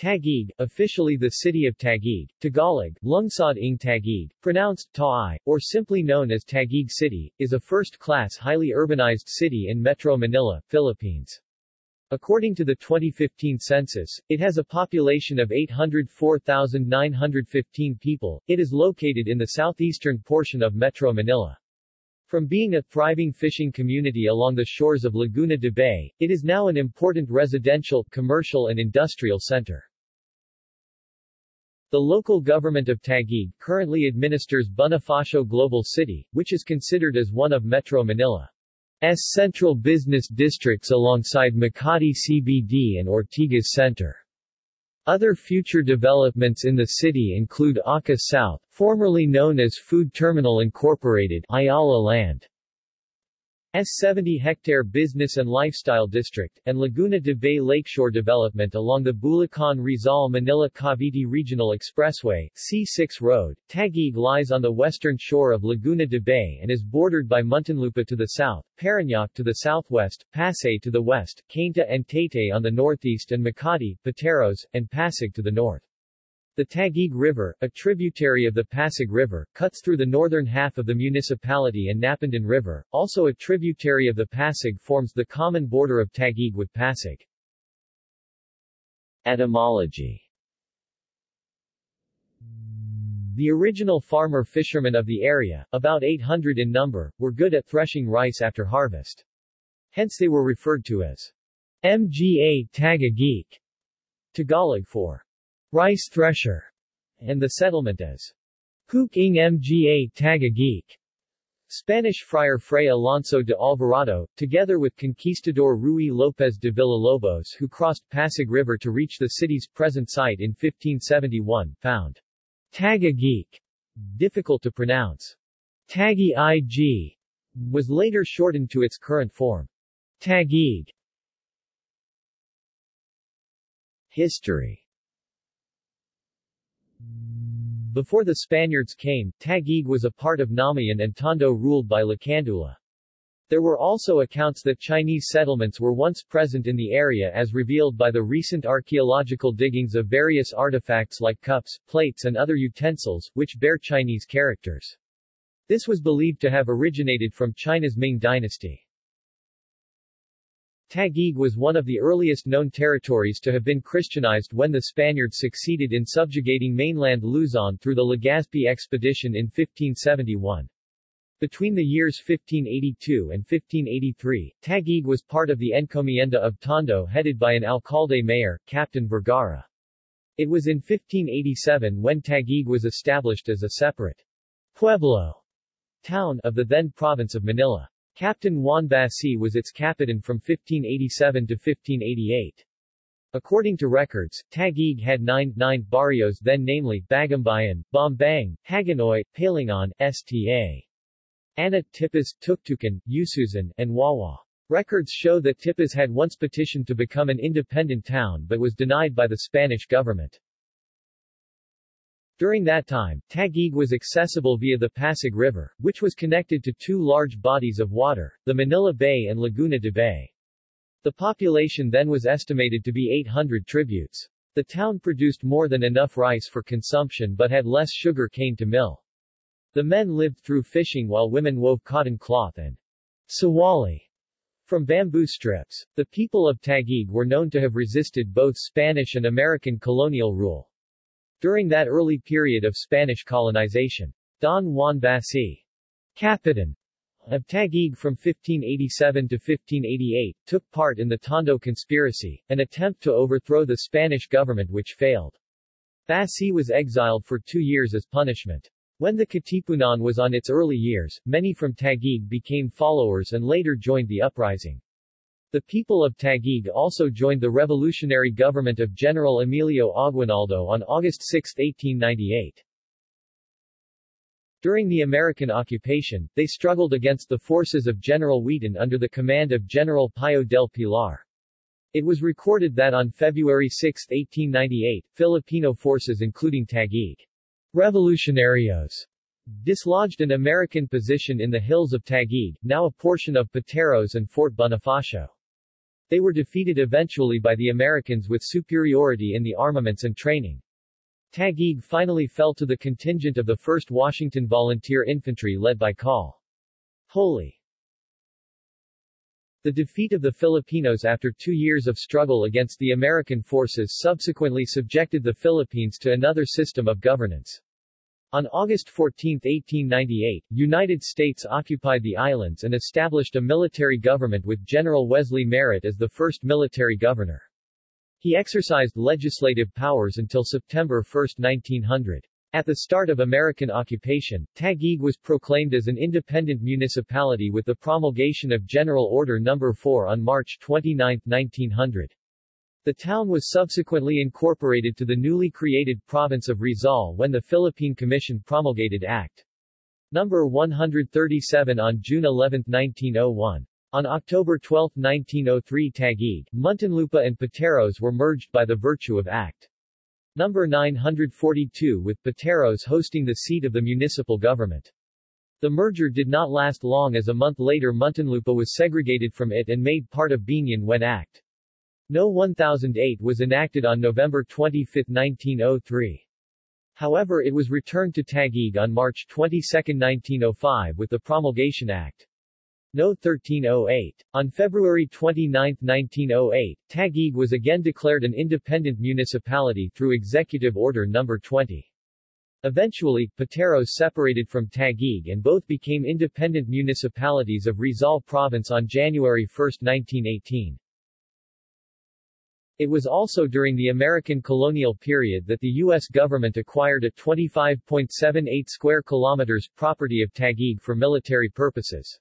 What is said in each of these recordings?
Taguig, officially the city of Taguig, Tagalog, Lungsod ng Taguig, pronounced Taai, or simply known as Taguig City, is a first-class highly urbanized city in Metro Manila, Philippines. According to the 2015 census, it has a population of 804,915 people. It is located in the southeastern portion of Metro Manila. From being a thriving fishing community along the shores of Laguna de Bay, it is now an important residential, commercial and industrial center. The local government of Taguig currently administers Bonifacio Global City, which is considered as one of Metro Manila's central business districts alongside Makati CBD and Ortigas Center. Other future developments in the city include Arca South, formerly known as Food Terminal Incorporated, Ayala Land, 70-hectare business and lifestyle district, and Laguna de Bay Lakeshore development along the Bulacan-Rizal-Manila-Cavite Regional Expressway, C6 Road. Taguig lies on the western shore of Laguna de Bay and is bordered by Muntinlupa to the south, Parañaque to the southwest, Pasay to the west, Cainta and Taytay on the northeast and Makati, Pateros, and Pasig to the north. The Taguig River, a tributary of the Pasig River, cuts through the northern half of the municipality and Napindan River, also a tributary of the Pasig forms the common border of Taguig with Pasig. Etymology The original farmer-fishermen of the area, about 800 in number, were good at threshing rice after harvest. Hence they were referred to as Mga Tagageek, Tagalog for rice thresher, and the settlement as Huk ng Mga Tagageek. Spanish friar Fray Alonso de Alvarado, together with conquistador Ruy López de Villalobos who crossed Pasig River to reach the city's present site in 1571, found Tagageek difficult to pronounce. Tagi Ig was later shortened to its current form. Tagig. History before the Spaniards came, Taguig was a part of Namayan and Tondo ruled by Lacandula. There were also accounts that Chinese settlements were once present in the area as revealed by the recent archaeological diggings of various artifacts like cups, plates and other utensils, which bear Chinese characters. This was believed to have originated from China's Ming dynasty. Taguig was one of the earliest known territories to have been Christianized when the Spaniards succeeded in subjugating mainland Luzon through the Legazpi expedition in 1571. Between the years 1582 and 1583, Taguig was part of the encomienda of Tondo headed by an alcalde mayor, Captain Vergara. It was in 1587 when Taguig was established as a separate pueblo town of the then province of Manila. Captain Juan Basi was its capitan from 1587 to 1588. According to records, Taguig had nine, nine barrios then namely, Bagumbayan, Bombang, Hagonoy, Palingon, Sta. Ana, Tipas, Tuktukan, Ususan, and Wawa. Records show that Tipas had once petitioned to become an independent town but was denied by the Spanish government. During that time, Taguig was accessible via the Pasig River, which was connected to two large bodies of water, the Manila Bay and Laguna de Bay. The population then was estimated to be 800 tributes. The town produced more than enough rice for consumption but had less sugar cane to mill. The men lived through fishing while women wove cotton cloth and sawali from bamboo strips. The people of Taguig were known to have resisted both Spanish and American colonial rule. During that early period of Spanish colonization, Don Juan Basi, Capitan of Taguig from 1587 to 1588, took part in the Tondo Conspiracy, an attempt to overthrow the Spanish government which failed. Basi was exiled for two years as punishment. When the Katipunan was on its early years, many from Taguig became followers and later joined the uprising. The people of Taguig also joined the revolutionary government of General Emilio Aguinaldo on August 6, 1898. During the American occupation, they struggled against the forces of General Wheaton under the command of General Pio del Pilar. It was recorded that on February 6, 1898, Filipino forces including Taguig Revolutionarios dislodged an American position in the hills of Taguig, now a portion of Pateros and Fort Bonifacio. They were defeated eventually by the Americans with superiority in the armaments and training. Taguig finally fell to the contingent of the 1st Washington Volunteer Infantry led by Col. Wholley. The defeat of the Filipinos after two years of struggle against the American forces subsequently subjected the Philippines to another system of governance. On August 14, 1898, United States occupied the islands and established a military government with General Wesley Merritt as the first military governor. He exercised legislative powers until September 1, 1900. At the start of American occupation, Taguig was proclaimed as an independent municipality with the promulgation of General Order No. 4 on March 29, 1900. The town was subsequently incorporated to the newly created province of Rizal when the Philippine Commission promulgated Act No. 137 on June 11, 1901. On October 12, 1903 Taguig, Muntinlupa and Pateros were merged by the virtue of Act No. 942 with Pateros hosting the seat of the municipal government. The merger did not last long as a month later Muntinlupa was segregated from it and made part of Biñan when Act No. 1008 was enacted on November 25, 1903. However it was returned to Taguig on March 22, 1905 with the Promulgation Act. No. 1308. On February 29, 1908, Taguig was again declared an independent municipality through Executive Order No. 20. Eventually, Pateros separated from Taguig and both became independent municipalities of Rizal Province on January 1, 1918. It was also during the American colonial period that the U.S. government acquired a 25.78 square kilometers property of Taguig for military purposes.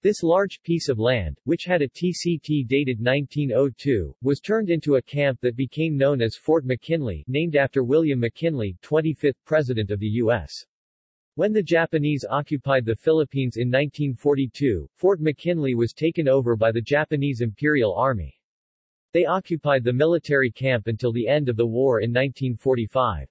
This large piece of land, which had a TCT dated 1902, was turned into a camp that became known as Fort McKinley, named after William McKinley, 25th President of the U.S. When the Japanese occupied the Philippines in 1942, Fort McKinley was taken over by the Japanese Imperial Army. They occupied the military camp until the end of the war in 1945.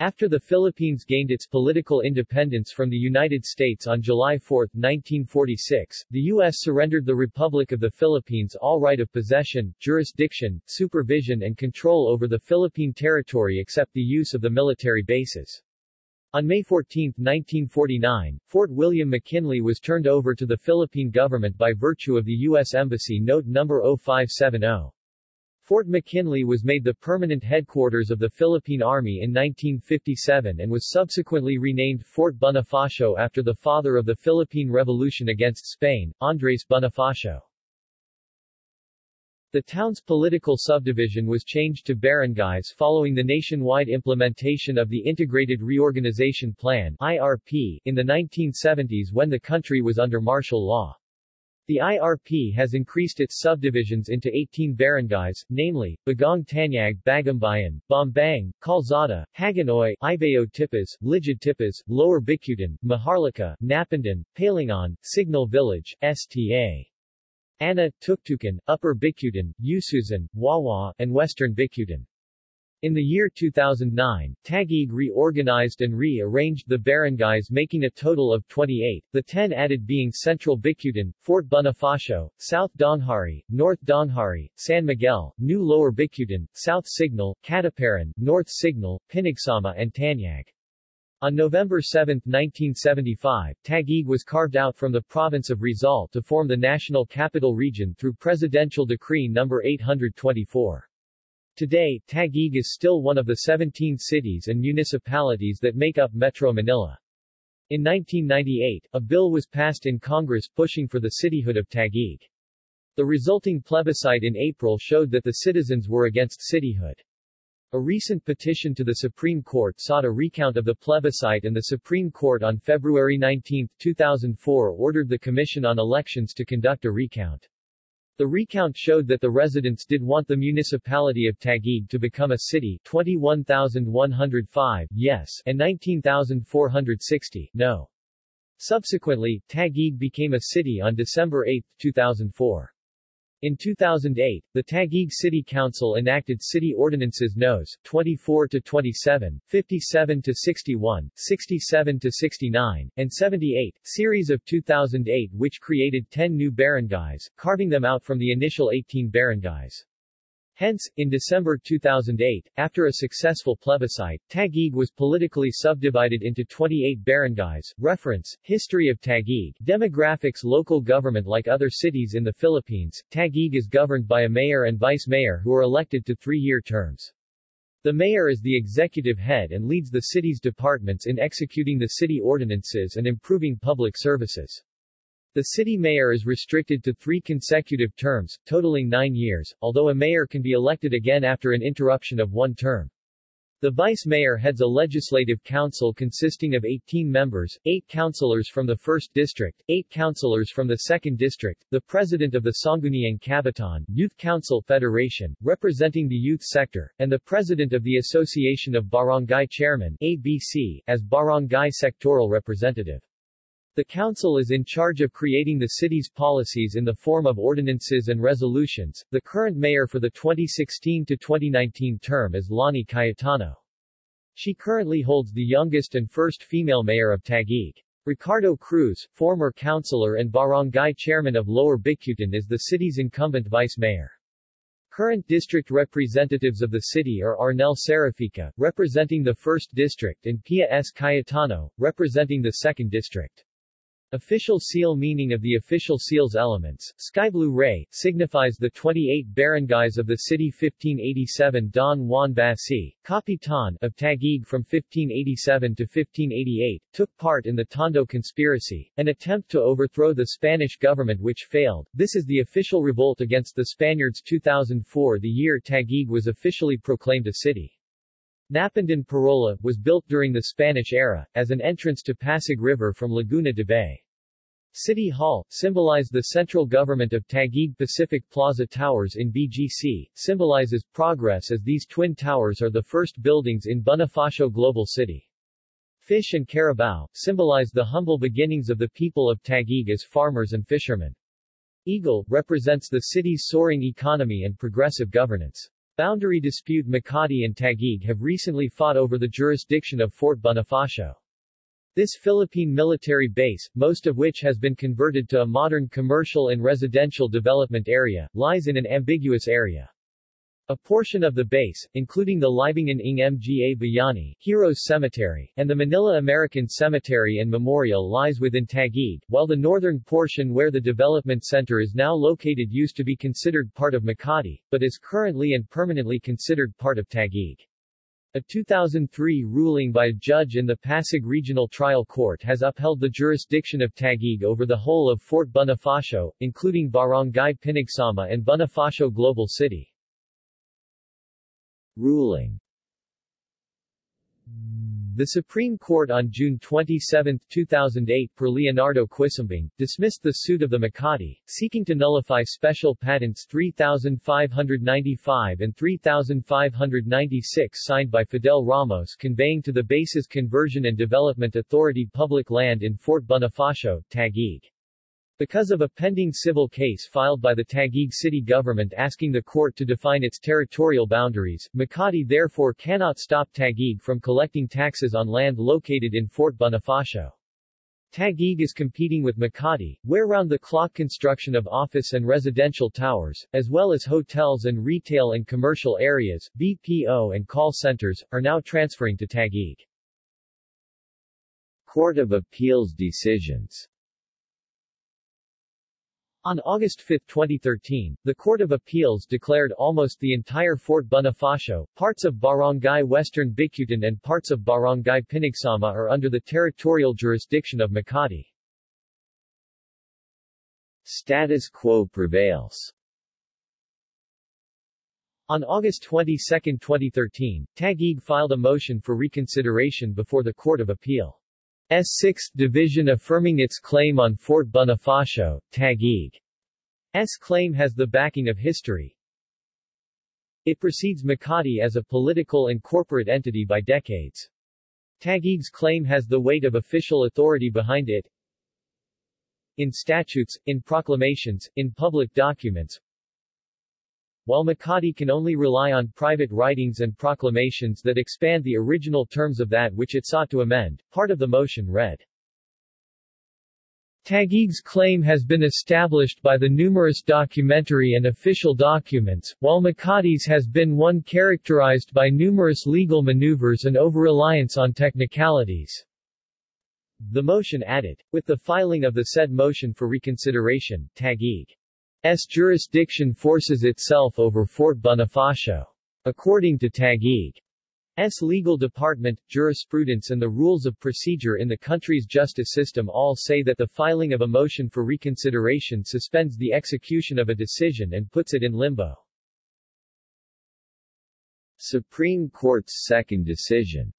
After the Philippines gained its political independence from the United States on July 4, 1946, the U.S. surrendered the Republic of the Philippines all right of possession, jurisdiction, supervision and control over the Philippine territory except the use of the military bases. On May 14, 1949, Fort William McKinley was turned over to the Philippine government by virtue of the U.S. Embassy Note No. 0570. Fort McKinley was made the permanent headquarters of the Philippine Army in 1957 and was subsequently renamed Fort Bonifacio after the father of the Philippine Revolution against Spain, Andres Bonifacio. The town's political subdivision was changed to barangays following the nationwide implementation of the Integrated Reorganization Plan IRP in the 1970s when the country was under martial law. The IRP has increased its subdivisions into 18 barangays, namely, Bagong Tanyag Bagumbayan, Bombang, Calzada, Hagonoy, Ibao Tipas, Ligid Tipas, Lower Bicutan, Maharlika, Napindan, Palingon, Signal Village, Sta. Ana, Tuktukan, Upper Bicutan, Ususan, Wawa, and Western Bicutan. In the year 2009, Taguig reorganized and re-arranged the barangays making a total of 28, the 10 added being Central Bicutan, Fort Bonifacio, South Daang Hari, North Daang Hari, San Miguel, New Lower Bicutan, South Signal, Katuparan, North Signal, Pinagsama and Tanyag. On November 7, 1975, Taguig was carved out from the province of Rizal to form the National Capital Region through Presidential Decree No. 824. Today, Taguig is still one of the 17 cities and municipalities that make up Metro Manila. In 1998, a bill was passed in Congress pushing for the cityhood of Taguig. The resulting plebiscite in April showed that the citizens were against cityhood. A recent petition to the Supreme Court sought a recount of the plebiscite and the Supreme Court on February 19, 2004 ordered the Commission on Elections to conduct a recount. The recount showed that the residents did want the municipality of Taguig to become a city 21,105 yes and 19,460 no. Subsequently, Taguig became a city on December 8, 2004. In 2008, the Taguig City Council enacted City Ordinances Nos. 24 to 27, 57 to 61, 67 to 69, and 78, series of 2008 which created 10 new barangays, carving them out from the initial 18 barangays. Hence, in December 2008, after a successful plebiscite, Taguig was politically subdivided into 28 barangays. Reference, History of Taguig, Demographics Local government Like other cities in the Philippines, Taguig is governed by a mayor and vice-mayor who are elected to three-year terms. The mayor is the executive head and leads the city's departments in executing the city ordinances and improving public services. The city mayor is restricted to three consecutive terms, totaling nine years, although a mayor can be elected again after an interruption of one term. The vice mayor heads a legislative council consisting of 18 members, 8 councilors from the 1st district, 8 councilors from the 2nd district, the president of the Sangguniang Kabataan Youth Council Federation, representing the youth sector, and the president of the Association of Barangay Chairmen ABC, as barangay sectoral representative. The Council is in charge of creating the city's policies in the form of ordinances and resolutions. The current mayor for the 2016 to 2019 term is Lani Cayetano. She currently holds the youngest and first female mayor of Taguig. Ricardo Cruz, former councilor and barangay chairman of Lower Bicutan is the city's incumbent vice mayor. Current district representatives of the city are Arnel Cerafica, representing the 1st District and Pia S. Cayetano, representing the 2nd District. Official seal meaning of the official seal's elements, skyblue ray, signifies the 28 barangays of the city 1587 Don Juan Basi, Capitan of Taguig from 1587 to 1588, took part in the Tondo conspiracy, an attempt to overthrow the Spanish government which failed. This is the official revolt against the Spaniards 2004 the year Taguig was officially proclaimed a city. Napindan Parola, was built during the Spanish era, as an entrance to Pasig River from Laguna de Bay. City Hall, symbolized the central government of Taguig Pacific Plaza Towers in BGC, symbolizes progress as these twin towers are the first buildings in Bonifacio Global City. Fish and Carabao, symbolize the humble beginnings of the people of Taguig as farmers and fishermen. Eagle, represents the city's soaring economy and progressive governance. Boundary dispute Makati and Taguig have recently fought over the jurisdiction of Fort Bonifacio. This Philippine military base, most of which has been converted to a modern commercial and residential development area, lies in an ambiguous area. A portion of the base, including the Libingan ng Mga Bayani Heroes Cemetery, and the Manila American Cemetery and Memorial lies within Taguig, while the northern portion where the development center is now located used to be considered part of Makati, but is currently and permanently considered part of Taguig. A 2003 ruling by a judge in the Pasig Regional Trial Court has upheld the jurisdiction of Taguig over the whole of Fort Bonifacio, including Barangay Pinagsama and Bonifacio Global City. Ruling the Supreme Court on June 27, 2008 per Leonardo Quisumbing, dismissed the suit of the Makati, seeking to nullify Special Patents 3595 and 3596 signed by Fidel Ramos conveying to the Bases Conversion and Development Authority public land in Fort Bonifacio, Taguig. Because of a pending civil case filed by the Taguig city government asking the court to define its territorial boundaries, Makati therefore cannot stop Taguig from collecting taxes on land located in Fort Bonifacio. Taguig is competing with Makati, where round-the-clock construction of office and residential towers, as well as hotels and retail and commercial areas, BPO and call centers, are now transferring to Taguig. Court of Appeals decisions on August 5, 2013, the Court of Appeals declared almost the entire Fort Bonifacio, parts of Barangay Western Bicutan and parts of Barangay Pinagsama are under the territorial jurisdiction of Makati. Status quo prevails on August 22, 2013, Taguig filed a motion for reconsideration before the Court of Appeal. S 6th Division affirming its claim on Fort Bonifacio, Taguig's claim has the backing of history. It precedes Makati as a political and corporate entity by decades. Taguig's claim has the weight of official authority behind it. In statutes, in proclamations, in public documents, while Makati can only rely on private writings and proclamations that expand the original terms of that which it sought to amend. Part of the motion read, Taguig's claim has been established by the numerous documentary and official documents, while Makati's has been one characterized by numerous legal maneuvers and over-reliance on technicalities. The motion added. With the filing of the said motion for reconsideration, Taguig's jurisdiction forces itself over Fort Bonifacio. According to Taguig, S. legal department, jurisprudence and the rules of procedure in the country's justice system all say that the filing of a motion for reconsideration suspends the execution of a decision and puts it in limbo. Supreme Court's second decision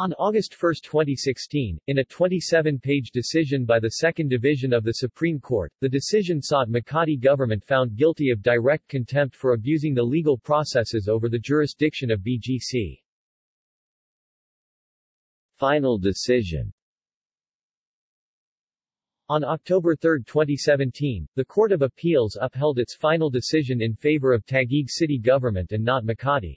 on August 1, 2016, in a 27-page decision by the Second Division of the Supreme Court, the decision sought Makati government found guilty of direct contempt for abusing the legal processes over the jurisdiction of BGC. Final decision on October 3, 2017, the Court of Appeals upheld its final decision in favor of Taguig city government and not Makati.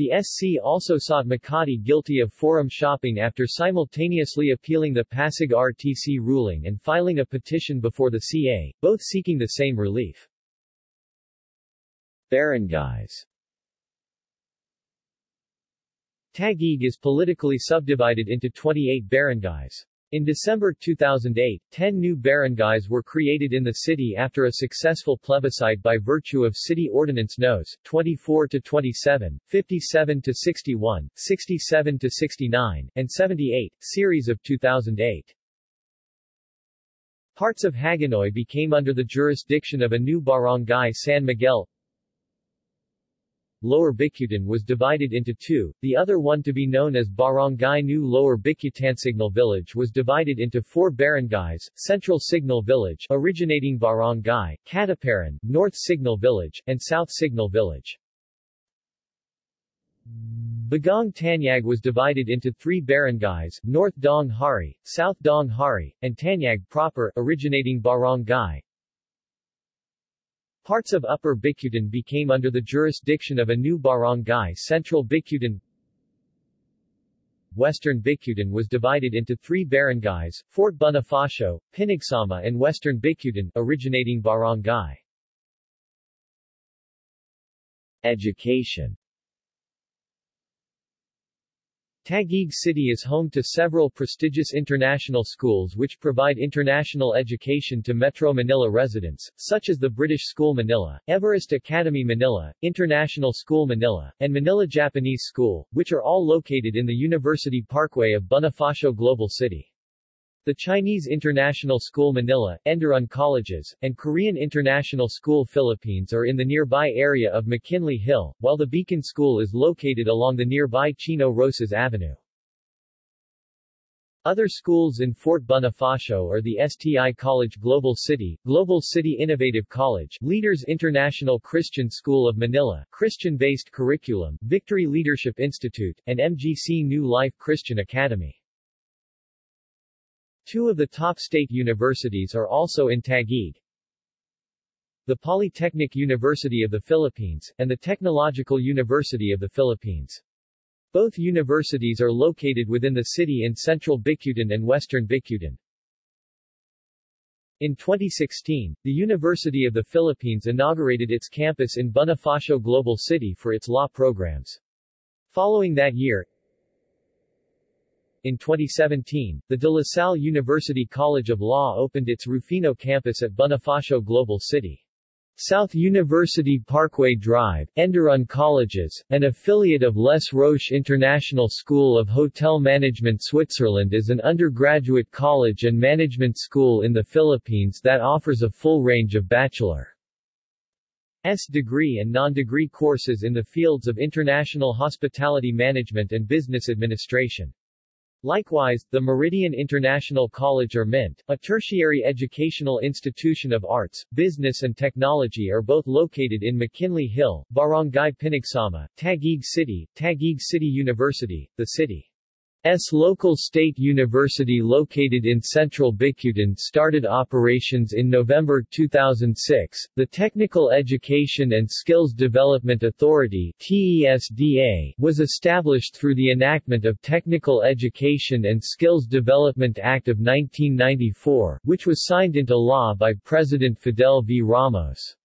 The SC also sought Makati guilty of forum shopping after simultaneously appealing the Pasig RTC ruling and filing a petition before the CA, both seeking the same relief. Barangays Taguig is politically subdivided into 28 barangays. In December 2008, 10 new barangays were created in the city after a successful plebiscite by virtue of City Ordinance Nos. 24 to 27, 57 to 61, 67 to 69, and 78, series of 2008. Parts of Hagonoy became under the jurisdiction of a new barangay San Miguel, Lower Bicutan was divided into two, the other one to be known as Barangay New Lower Bicutan Signal Village was divided into four barangays, Central Signal Village originating Barangay, Katuparan, North Signal Village, and South Signal Village. Bagong Tanyag was divided into three barangays, North Daang Hari, South Daang Hari, and Tanyag proper originating Barangay, Parts of Upper Bicutan became under the jurisdiction of a new barangay Central Bicutan Western Bicutan was divided into three barangays, Fort Bonifacio, Pinagsama and Western Bicutan originating barangay. Education Taguig City is home to several prestigious international schools which provide international education to Metro Manila residents, such as the British School Manila, Everest Academy Manila, International School Manila, and Manila Japanese School, which are all located in the University Parkway of Bonifacio Global City. The Chinese International School Manila, Enderun Colleges, and Korean International School Philippines are in the nearby area of McKinley Hill, while the Beacon School is located along the nearby Chino Roces Avenue. Other schools in Fort Bonifacio are the STI College Global City, Global City Innovative College, Leaders International Christian School of Manila, Christian-based curriculum, Victory Leadership Institute, and MGC New Life Christian Academy. Two of the top state universities are also in Taguig. The Polytechnic University of the Philippines, and the Technological University of the Philippines. Both universities are located within the city in central Bicutan and western Bicutan. In 2016, the University of the Philippines inaugurated its campus in Bonifacio Global City for its law programs. Following that year, in 2017, the De La Salle University College of Law opened its Rufino campus at Bonifacio Global City. South University Parkway Drive, Enderun Colleges, an affiliate of Les Roches International School of Hotel Management Switzerland is an undergraduate college and management school in the Philippines that offers a full range of bachelor's degree and non-degree courses in the fields of international hospitality management and business administration. Likewise, the Meridian International College or MINT, a tertiary educational institution of arts, business and technology are both located in McKinley Hill, Barangay Pinagsama, Taguig City, Taguig City University, the city. S local state university located in central Bicutan started operations in November 2006. The Technical Education and Skills Development Authority (TESDA) was established through the enactment of Technical Education and Skills Development Act of 1994, which was signed into law by President Fidel V. Ramos.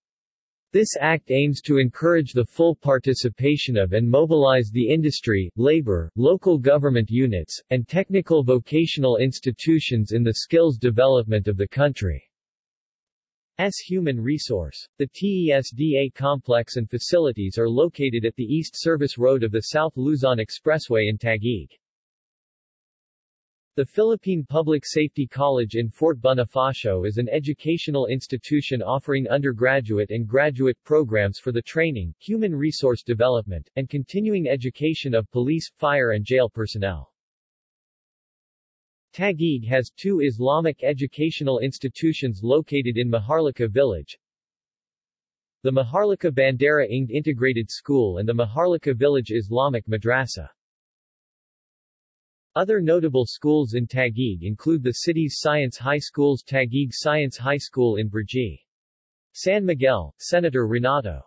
This act aims to encourage the full participation of and mobilize the industry, labor, local government units, and technical vocational institutions in the skills development of the country. S human resource. The TESDA complex and facilities are located at the East Service Road of the South Luzon Expressway in Taguig. The Philippine Public Safety College in Fort Bonifacio is an educational institution offering undergraduate and graduate programs for the training, human resource development, and continuing education of police, fire and jail personnel. Taguig has two Islamic educational institutions located in Maharlika Village, the Maharlika Bandera Inged Integrated School and the Maharlika Village Islamic Madrasa. Other notable schools in Taguig include the city's science high schools Taguig Science High School in Brgy. San Miguel, Senator Renato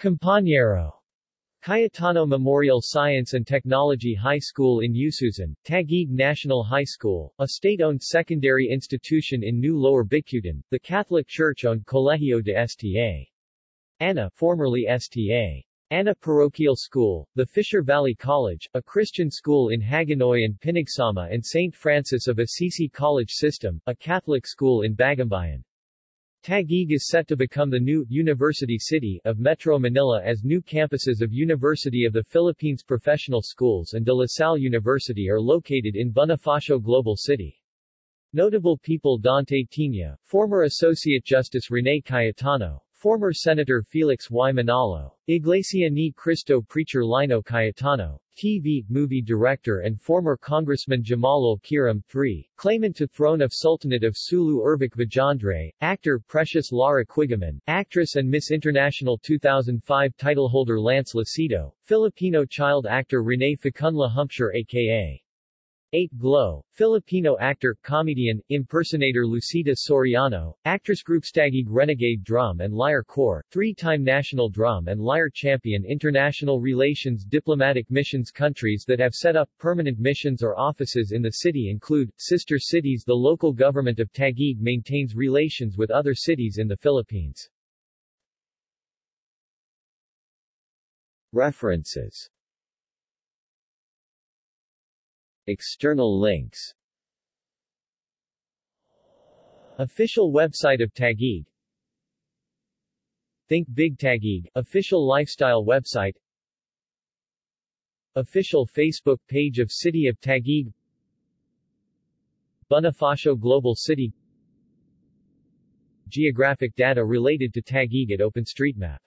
Compañero, Cayetano Memorial Science and Technology High School in Ususan, Taguig National High School, a state-owned secondary institution in New Lower Bicutan, the Catholic Church-owned Colegio de Sta. Ana formerly Sta. Ana Parochial School, the Fisher Valley College, a Christian school in Hagonoy and Pinagsama and St. Francis of Assisi College System, a Catholic school in Bagumbayan. Taguig is set to become the new University City of Metro Manila as new campuses of University of the Philippines Professional Schools and De La Salle University are located in Bonifacio Global City. Notable people Dante Tinga, former Associate Justice Rene Cayetano, Former Senator Felix Y. Manalo, Iglesia ni Cristo preacher Lino Cayetano, TV, movie director and former Congressman Jamalul Kiram III, claimant to throne of Sultanate of Sulu Ervic Vijandre, actor Precious Lara Quigaman, actress and Miss International 2005 titleholder Lance Lucido, Filipino child actor Rene Facunla Hampshire aka Ate Glow, Filipino actor, comedian, impersonator Lucita Soriano, actress group Taguig Renegade Drum and Lyre Corps, three-time national drum and lyre champion International Relations Diplomatic missions Countries that have set up permanent missions or offices in the city include, sister cities The local government of Taguig maintains relations with other cities in the Philippines. References External links. Official website of Taguig. Think Big Taguig, official lifestyle website. Official Facebook page of City of Taguig. Bonifacio Global City. Geographic data related to Taguig at OpenStreetMap